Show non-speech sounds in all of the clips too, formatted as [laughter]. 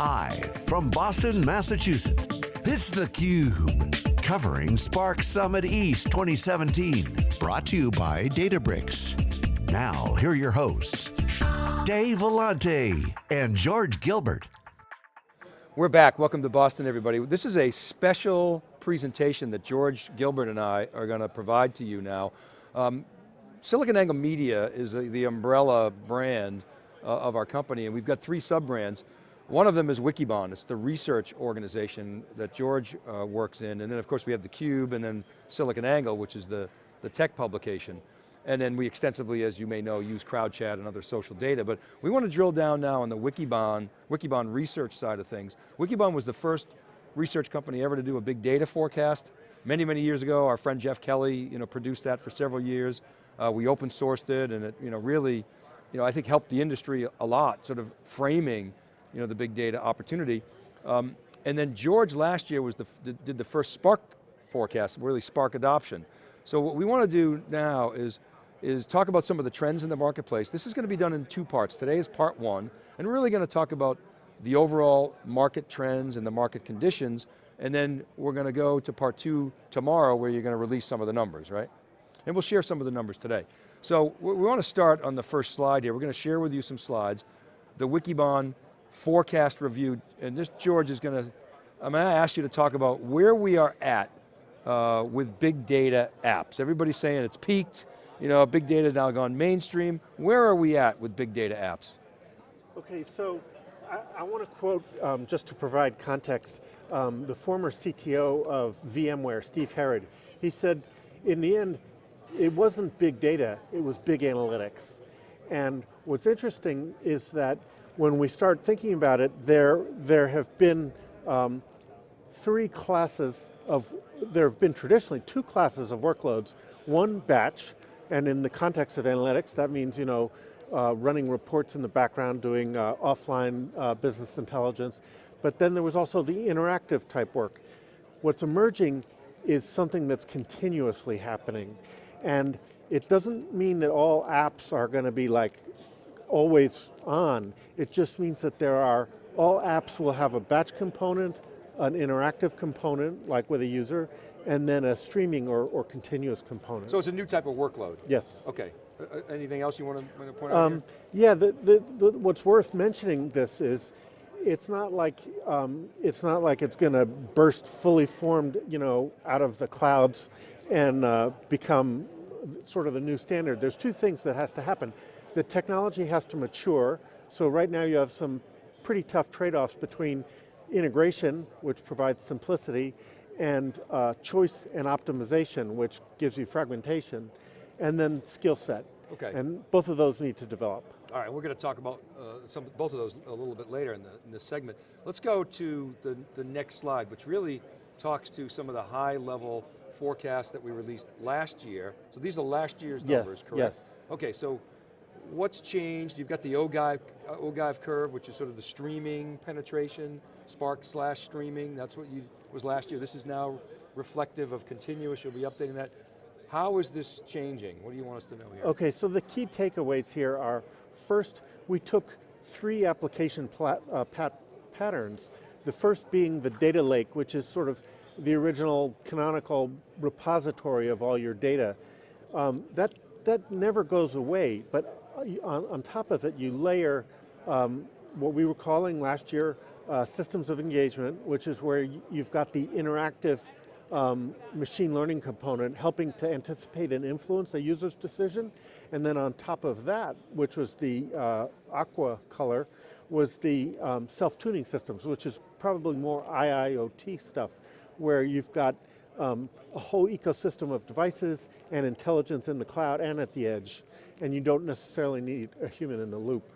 Live from Boston, Massachusetts, it's theCUBE. Covering Spark Summit East 2017. Brought to you by Databricks. Now, here are your hosts, Dave Vellante and George Gilbert. We're back, welcome to Boston everybody. This is a special presentation that George Gilbert and I are going to provide to you now. Um, SiliconANGLE Media is the, the umbrella brand uh, of our company and we've got three sub-brands. One of them is Wikibon, it's the research organization that George uh, works in, and then of course we have theCUBE and then SiliconANGLE, which is the, the tech publication. And then we extensively, as you may know, use CrowdChat and other social data, but we want to drill down now on the Wikibon, Wikibon research side of things. Wikibon was the first research company ever to do a big data forecast. Many, many years ago, our friend Jeff Kelly you know, produced that for several years. Uh, we open sourced it and it you know, really, you know, I think helped the industry a lot, sort of framing you know, the big data opportunity. Um, and then George last year was the, did the first Spark forecast, really Spark adoption. So what we want to do now is, is talk about some of the trends in the marketplace. This is going to be done in two parts. Today is part one, and we're really going to talk about the overall market trends and the market conditions, and then we're going to go to part two tomorrow where you're going to release some of the numbers, right? And we'll share some of the numbers today. So we want to start on the first slide here. We're going to share with you some slides. The Wikibon forecast review, and this George is going to, I'm going to ask you to talk about where we are at uh, with big data apps. Everybody's saying it's peaked, you know, big data now gone mainstream. Where are we at with big data apps? Okay, so I, I want to quote, um, just to provide context, um, the former CTO of VMware, Steve Herrod. He said, in the end, it wasn't big data, it was big analytics. And what's interesting is that when we start thinking about it, there, there have been um, three classes of, there have been traditionally two classes of workloads. One batch, and in the context of analytics, that means you know, uh, running reports in the background, doing uh, offline uh, business intelligence. But then there was also the interactive type work. What's emerging is something that's continuously happening. And it doesn't mean that all apps are going to be like always on. It just means that there are, all apps will have a batch component, an interactive component, like with a user, and then a streaming or, or continuous component. So it's a new type of workload? Yes. Okay. Uh, anything else you want to, point um, out Yeah, the, the, the, what's worth mentioning this is, it's not like um, it's not like it's going to burst fully formed, you know, out of the clouds and uh, become sort of the new standard. There's two things that has to happen the technology has to mature, so right now you have some pretty tough trade-offs between integration, which provides simplicity, and uh, choice and optimization, which gives you fragmentation, and then skill set. Okay. And both of those need to develop. All right, we're going to talk about uh, some, both of those a little bit later in, the, in this segment. Let's go to the, the next slide, which really talks to some of the high level forecasts that we released last year. So these are last year's yes, numbers, correct? Yes. Okay, so what's changed? You've got the ogive, uh, curve, which is sort of the streaming penetration, Spark slash streaming, that's what you was last year. This is now reflective of continuous, you'll be updating that. How is this changing? What do you want us to know here? Okay, so the key takeaways here are, first, we took three application uh, pat patterns. The first being the data lake, which is sort of the original canonical repository of all your data. Um, that, that never goes away, but on, on top of it, you layer um, what we were calling last year uh, systems of engagement, which is where you've got the interactive um, machine learning component helping to anticipate and influence a user's decision. And then on top of that, which was the uh, aqua color, was the um, self-tuning systems, which is probably more IIoT stuff, where you've got um, a whole ecosystem of devices and intelligence in the cloud and at the edge and you don't necessarily need a human in the loop.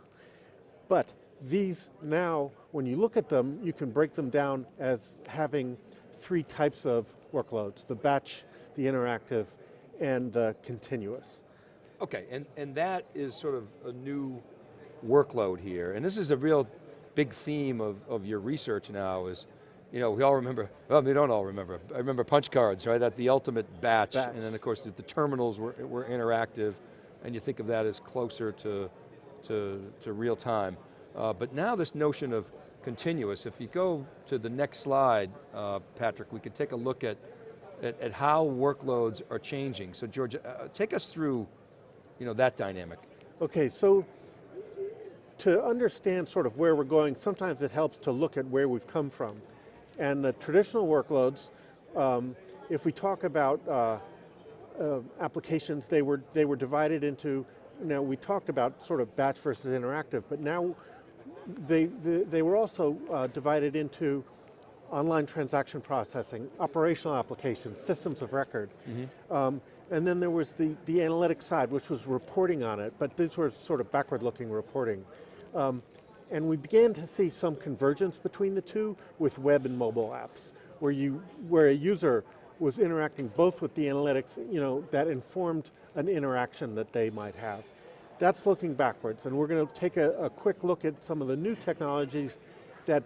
But these now, when you look at them, you can break them down as having three types of workloads, the batch, the interactive, and the continuous. Okay, and, and that is sort of a new workload here, and this is a real big theme of, of your research now is, you know, we all remember, well, we don't all remember, I remember punch cards, right? That the ultimate batch, batch. and then of course the, the terminals were, were interactive, and you think of that as closer to, to, to real time. Uh, but now this notion of continuous, if you go to the next slide, uh, Patrick, we could take a look at, at, at how workloads are changing. So George, uh, take us through you know, that dynamic. Okay, so to understand sort of where we're going, sometimes it helps to look at where we've come from. And the traditional workloads, um, if we talk about uh, applications, they were, they were divided into, now we talked about sort of batch versus interactive, but now they, they, they were also uh, divided into online transaction processing, operational applications, systems of record. Mm -hmm. um, and then there was the, the analytics side, which was reporting on it, but these were sort of backward-looking reporting. Um, and we began to see some convergence between the two with web and mobile apps, where, you, where a user was interacting both with the analytics, you know, that informed an interaction that they might have. That's looking backwards, and we're going to take a, a quick look at some of the new technologies that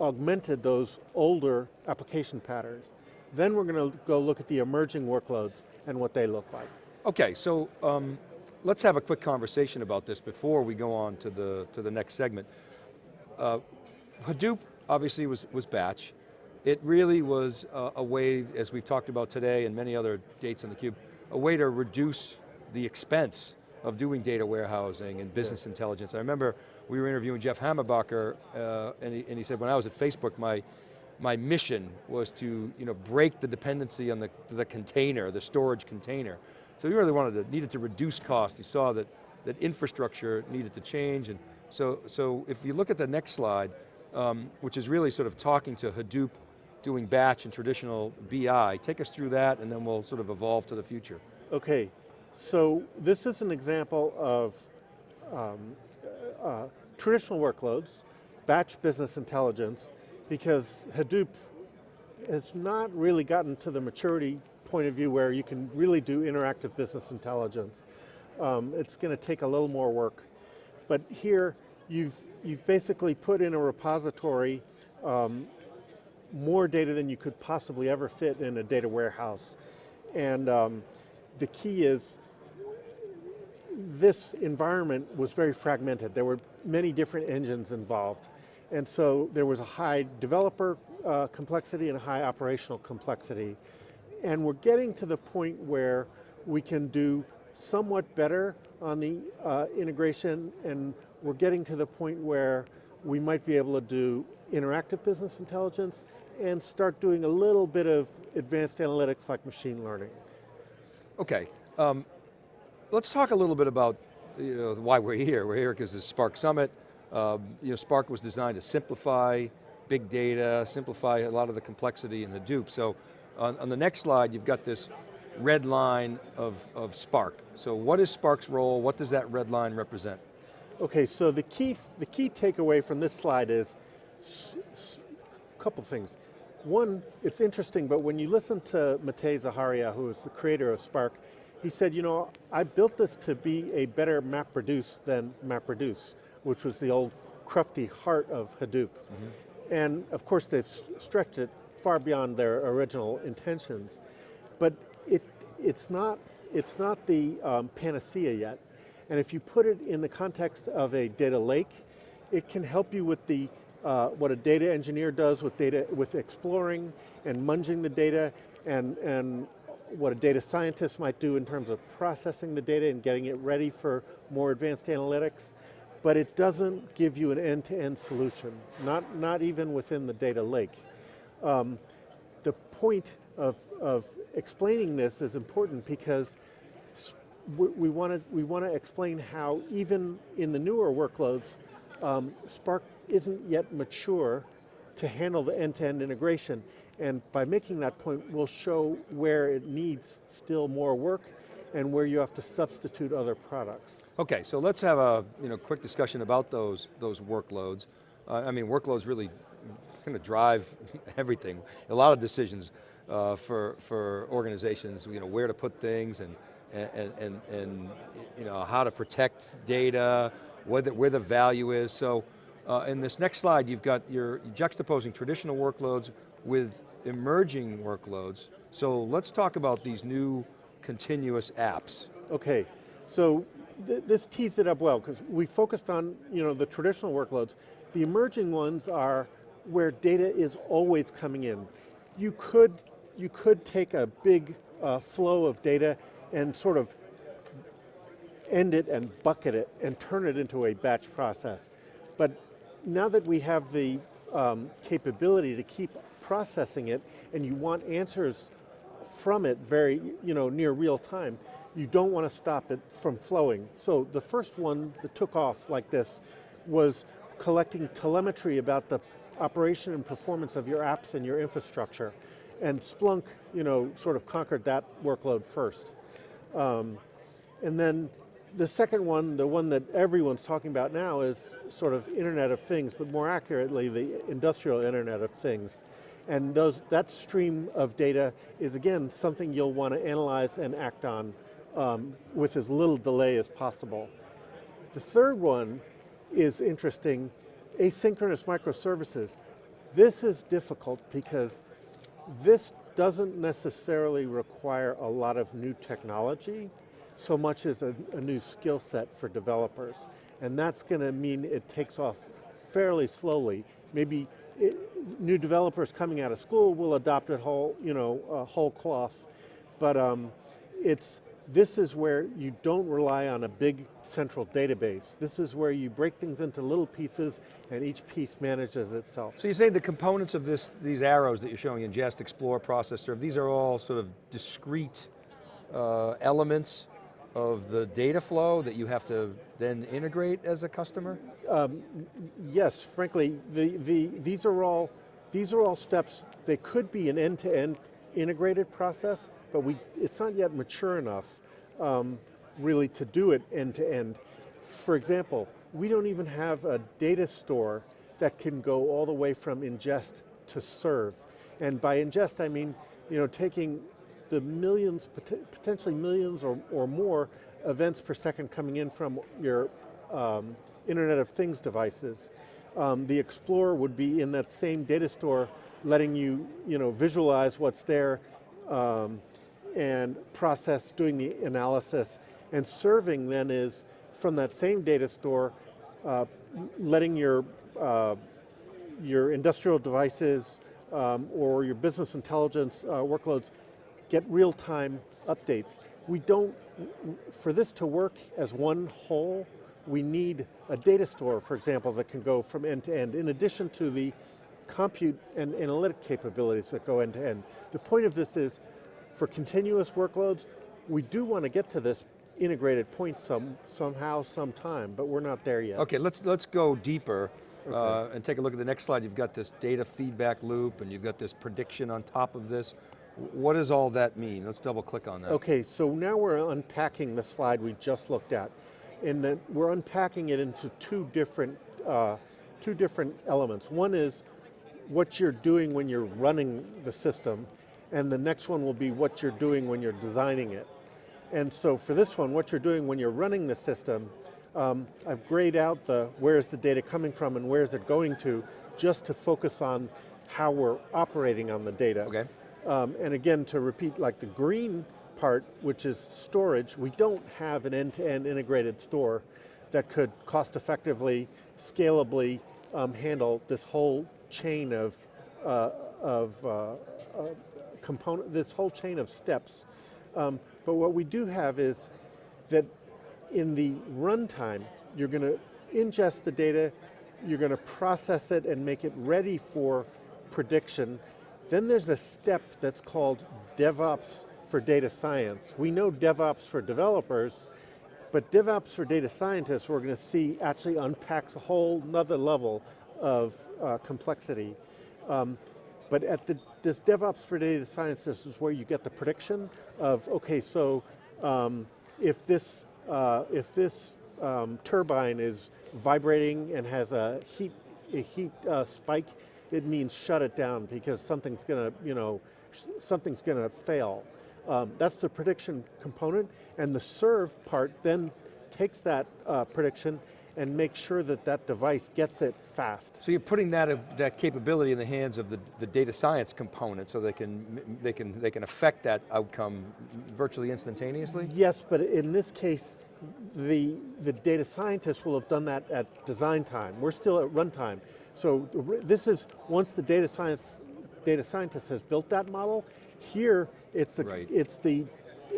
augmented those older application patterns. Then we're going to go look at the emerging workloads and what they look like. Okay, so um, let's have a quick conversation about this before we go on to the, to the next segment. Uh, Hadoop obviously was, was batch. It really was a, a way, as we've talked about today and many other dates on theCUBE, a way to reduce the expense of doing data warehousing and business yeah. intelligence. I remember we were interviewing Jeff Hammerbacher, uh, and, he, and he said, when I was at Facebook, my, my mission was to you know, break the dependency on the, the container, the storage container. So he really wanted to, needed to reduce cost. He saw that, that infrastructure needed to change. And so, so if you look at the next slide, um, which is really sort of talking to Hadoop, doing batch and traditional BI, take us through that and then we'll sort of evolve to the future. Okay, so this is an example of um, uh, traditional workloads, batch business intelligence, because Hadoop has not really gotten to the maturity point of view where you can really do interactive business intelligence. Um, it's going to take a little more work. But here, you've, you've basically put in a repository um, more data than you could possibly ever fit in a data warehouse. And um, the key is, this environment was very fragmented. There were many different engines involved. And so there was a high developer uh, complexity and a high operational complexity. And we're getting to the point where we can do somewhat better on the uh, integration and we're getting to the point where we might be able to do interactive business intelligence and start doing a little bit of advanced analytics like machine learning. Okay, um, let's talk a little bit about you know, why we're here. We're here because it's Spark Summit. Um, you know, Spark was designed to simplify big data, simplify a lot of the complexity in Hadoop. So on, on the next slide, you've got this red line of, of Spark. So what is Spark's role? What does that red line represent? Okay, so the key, the key takeaway from this slide is couple things. One, it's interesting, but when you listen to Matei Zaharia, who is the creator of Spark, he said, you know, I built this to be a better MapReduce than MapReduce which was the old crufty heart of Hadoop. Mm -hmm. And of course they've stretched it far beyond their original intentions. But it, it's, not, it's not the um, panacea yet. And if you put it in the context of a data lake, it can help you with the, uh, what a data engineer does with data, with exploring and munging the data and, and what a data scientist might do in terms of processing the data and getting it ready for more advanced analytics but it doesn't give you an end-to-end -end solution, not, not even within the data lake. Um, the point of, of explaining this is important because we want to we want to explain how even in the newer workloads, um, Spark isn't yet mature to handle the end-to-end -end integration. And by making that point, we'll show where it needs still more work and where you have to substitute other products. Okay, so let's have a you know, quick discussion about those, those workloads. Uh, I mean, workloads really kind of drive [laughs] everything. A lot of decisions uh, for, for organizations, you know, where to put things and, and, and, and you know, how to protect data, where the, where the value is. So uh, in this next slide, you've got your juxtaposing traditional workloads with emerging workloads. So let's talk about these new continuous apps. Okay, so th this tees it up well because we focused on you know the traditional workloads. The emerging ones are where data is always coming in. You could you could take a big uh, flow of data and sort of end it and bucket it and turn it into a batch process. But now that we have the um, capability to keep processing it and you want answers from it very, you know, near real time, you don't want to stop it from flowing. So the first one that took off like this was collecting telemetry about the operation and performance of your apps and your infrastructure. And Splunk, you know, sort of conquered that workload first. Um, and then the second one, the one that everyone's talking about now is sort of Internet of Things, but more accurately, the industrial Internet of Things. And those, that stream of data is again, something you'll want to analyze and act on um, with as little delay as possible. The third one is interesting, asynchronous microservices. This is difficult because this doesn't necessarily require a lot of new technology so much as a, a new skill set for developers. And that's going to mean it takes off fairly slowly. Maybe it, new developers coming out of school will adopt it whole, you know, whole cloth. But um, it's, this is where you don't rely on a big central database. This is where you break things into little pieces and each piece manages itself. So you say the components of this, these arrows that you're showing, ingest, explore, process, serve, these are all sort of discrete uh, elements of the data flow that you have to then integrate as a customer? Um, yes, frankly, the, the, these, are all, these are all steps, they could be an end-to-end -end integrated process, but we, it's not yet mature enough um, really to do it end-to-end. -end. For example, we don't even have a data store that can go all the way from ingest to serve. And by ingest, I mean, you know, taking the millions, potentially millions or, or more events per second coming in from your um, Internet of Things devices. Um, the Explorer would be in that same data store letting you, you know, visualize what's there um, and process, doing the analysis. And serving then is from that same data store, uh, letting your, uh, your industrial devices um, or your business intelligence uh, workloads get real-time updates. We don't, for this to work as one whole, we need a data store, for example, that can go from end to end, in addition to the compute and analytic capabilities that go end to end. The point of this is, for continuous workloads, we do want to get to this integrated point some, somehow, sometime, but we're not there yet. Okay, let's, let's go deeper okay. uh, and take a look at the next slide. You've got this data feedback loop and you've got this prediction on top of this. What does all that mean? Let's double click on that. Okay, so now we're unpacking the slide we just looked at. And then we're unpacking it into two different, uh, two different elements. One is what you're doing when you're running the system, and the next one will be what you're doing when you're designing it. And so for this one, what you're doing when you're running the system, um, I've grayed out the where's the data coming from and where's it going to, just to focus on how we're operating on the data. Okay. Um, and again, to repeat, like the green part, which is storage, we don't have an end-to-end -end integrated store that could cost effectively, scalably um, handle this whole chain of, uh, of uh, uh, component, this whole chain of steps. Um, but what we do have is that in the runtime, you're going to ingest the data, you're going to process it and make it ready for prediction, then there's a step that's called DevOps for data science. We know DevOps for developers, but DevOps for data scientists we're going to see actually unpacks a whole another level of uh, complexity. Um, but at the, this DevOps for data science, this is where you get the prediction of, okay, so um, if this, uh, if this um, turbine is vibrating and has a heat, a heat uh, spike, it means shut it down because something's going to, you know, something's going to fail. Um, that's the prediction component, and the serve part then takes that uh, prediction and makes sure that that device gets it fast. So you're putting that, uh, that capability in the hands of the, the data science component so they can, they, can, they can affect that outcome virtually instantaneously? Yes, but in this case, the, the data scientists will have done that at design time. We're still at runtime. So this is, once the data science, data scientist has built that model, here it's the, Right. it's the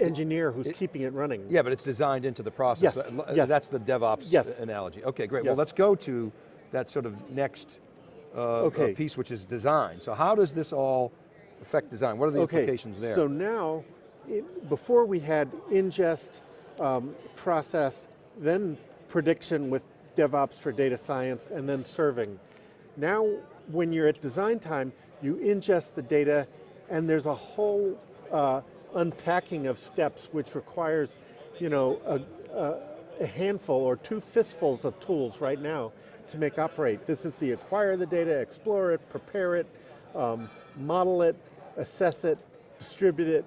engineer who's keeping it running. Yeah, but it's designed into the process. Yes, Uh, yes. That's the DevOps Yes. analogy. Okay, great. Well, let's go to that sort of next uh, uh, piece, which is design. So how does this all affect design? What are the implications there? So now, it, before we had ingest, um, process, then prediction with DevOps for data science, and then serving. Now, when you're at design time, you ingest the data, and there's a whole uh, unpacking of steps which requires, you know, a, a, a handful or two fistfuls of tools right now to make operate. This is the acquire the data, explore it, prepare it, um, model it, assess it, distribute it.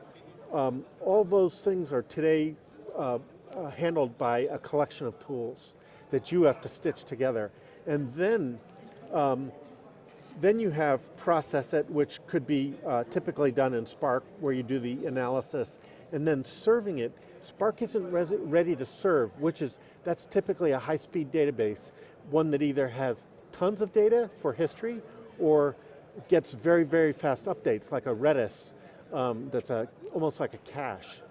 Um, all those things are today uh, uh, handled by a collection of tools that you have to stitch together. And then, um, then you have process it, which could be uh, typically done in Spark, where you do the analysis, and then serving it. Spark isn't ready to serve, which is, that's typically a high-speed database, one that either has tons of data for history, or gets very, very fast updates, like a Redis, um, that's a, almost like a cache.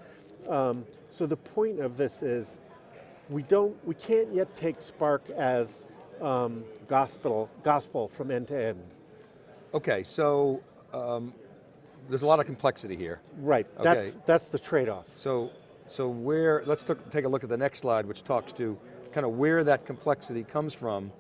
Um, so the point of this is, we don't, we can't yet take Spark as um, gospel, gospel from end to end. okay, so um, there's a lot of complexity here. Right, Okay. that's, that's the trade-off. So, so where, let's take a look at the next slide, which talks to kind of where that complexity comes from.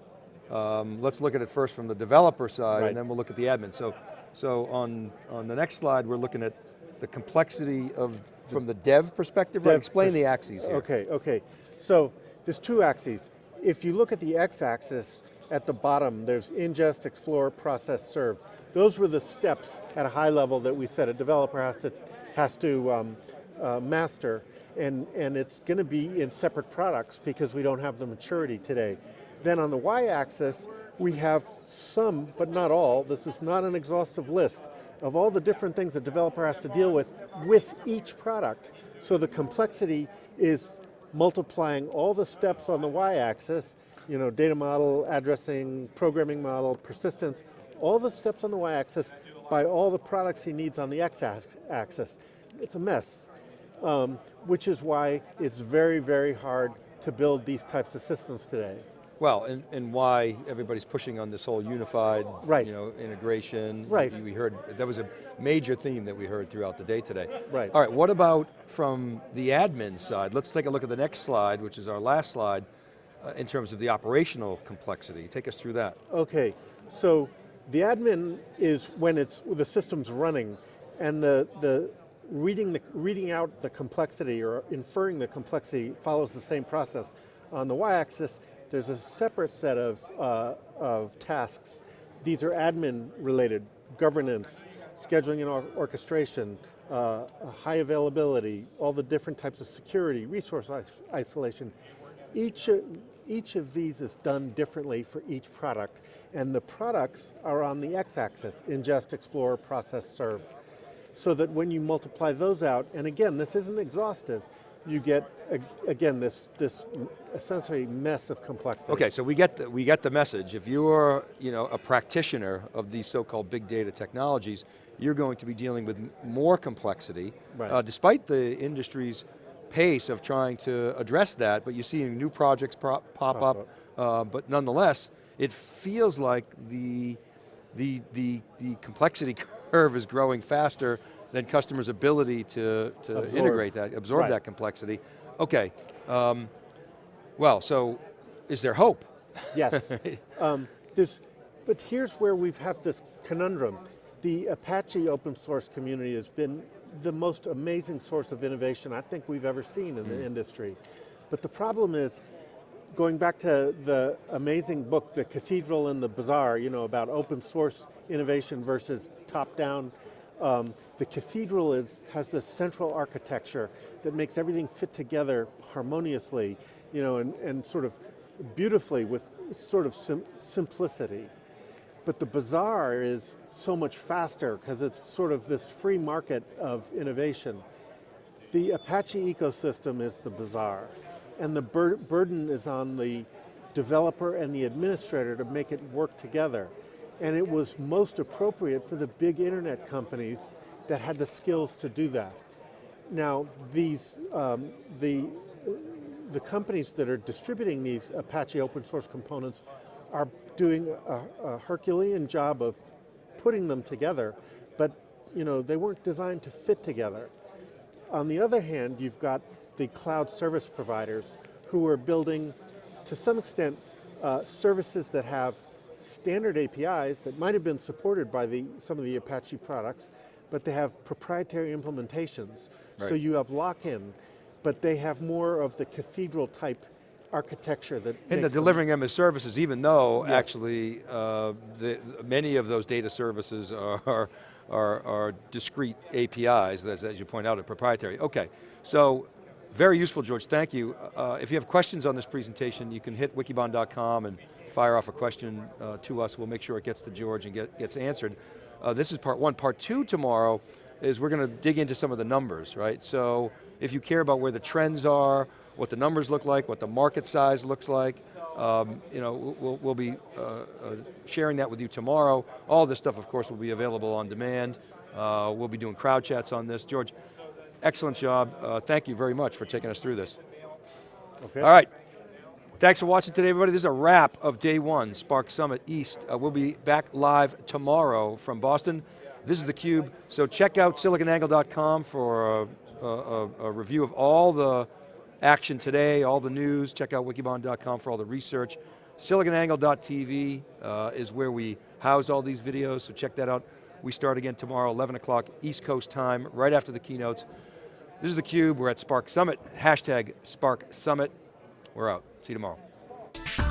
Um, let's look at it first from the developer side, Right. and then we'll look at the admin. So, so on, on the next slide, we're looking at the complexity of, from the dev perspective, right? Explain the axes here. Okay, okay. So there's two axes. If you look at the x-axis, at the bottom, there's ingest, explore, process, serve. Those were the steps at a high level that we said a developer has to, has to um, uh, master, and, and it's going to be in separate products because we don't have the maturity today. Then on the y-axis, we have some, but not all, this is not an exhaustive list, of all the different things a developer has to deal with, with each product. So the complexity is multiplying all the steps on the y-axis, you know, data model, addressing, programming model, persistence, all the steps on the y-axis by all the products he needs on the x-axis. It's a mess, um, which is why it's very, very hard to build these types of systems today. Well, and, and why everybody's pushing on this whole unified Right. you know, integration. Right. We heard, that was a major theme that we heard throughout the day today. Right. All right, what about from the admin side? Let's take a look at the next slide, which is our last slide, uh, in terms of the operational complexity. Take us through that. Okay, so the admin is when it's the system's running, and the the reading the reading out the complexity or inferring the complexity follows the same process. On the y-axis, there's a separate set of uh, of tasks. These are admin related, governance, scheduling and or orchestration, uh, high availability, all the different types of security, resource isolation. Each, each of these is done differently for each product, and the products are on the x-axis, ingest, explore, process, serve. So that when you multiply those out, and again, this isn't exhaustive, you get, again, this, this essentially mess of complexity. Okay, so we get the, we get the message. If you are you know, a practitioner of these so-called big data technologies, you're going to be dealing with more complexity, Right. uh, despite the industry's pace of trying to address that, but you're seeing new projects pro- pop, Pop up, uh, but nonetheless, it feels like the, the, the, the complexity [laughs] curve is growing faster than customers' ability to, to Absorb. integrate that, absorb Right. that complexity. Okay, um, well, so is there hope? Yes. [laughs] um, there's, but here's where we've have this conundrum. The Apache open source community has been the most amazing source of innovation I think we've ever seen in the industry. But the problem is, going back to the amazing book, The Cathedral and the Bazaar, you know, about open source innovation versus top-down, um, the cathedral is, has this central architecture that makes everything fit together harmoniously, you know, and, and sort of beautifully with sort of sim simplicity. But the bazaar is so much faster because it's sort of this free market of innovation. The Apache ecosystem is the bazaar. and the bur burden is on the developer and the administrator to make it work together. And it was most appropriate for the big internet companies that had the skills to do that. Now, these, um, the, the companies that are distributing these Apache open source components are doing a, a Herculean job of putting them together, but you know, they weren't designed to fit together. On the other hand, you've got the cloud service providers who are building, to some extent, uh, services that have standard APIs that might have been supported by the, some of the Apache products, but they have proprietary implementations. Right. So you have lock-in, but they have more of the cathedral type architecture that And the makes them- delivering them as services, even though Yes. actually uh, the, many of those data services are, [laughs] are, are discrete APIs, as, as you point out, are proprietary. Okay, so very useful, George, thank you. Uh, if you have questions on this presentation, you can hit wikibon.com and fire off a question uh, to us. We'll make sure it gets to George and get, gets answered. Uh, this is part one. Part two tomorrow is we're going to dig into some of the numbers, right? So if you care about where the trends are, what the numbers look like, what the market size looks like, um, you know, we'll, we'll be uh, uh, sharing that with you tomorrow. All this stuff, of course, will be available on demand. Uh, we'll be doing crowd chats on this. George, excellent job. Uh, thank you very much for taking us through this. Okay. All right. Thanks for watching today, everybody. This is a wrap of day one, Spark Summit East. Uh, we'll be back live tomorrow from Boston. This is theCUBE, so check out siliconangle.com for a, a, a review of all the action today, all the news. Check out wikibon.com for all the research. Siliconangle.tv uh, is where we house all these videos, so check that out. We start again tomorrow, 11 o'clock East Coast time, right after the keynotes. This is theCUBE, we're at Spark Summit, hashtag Spark Summit. We're out. See you tomorrow.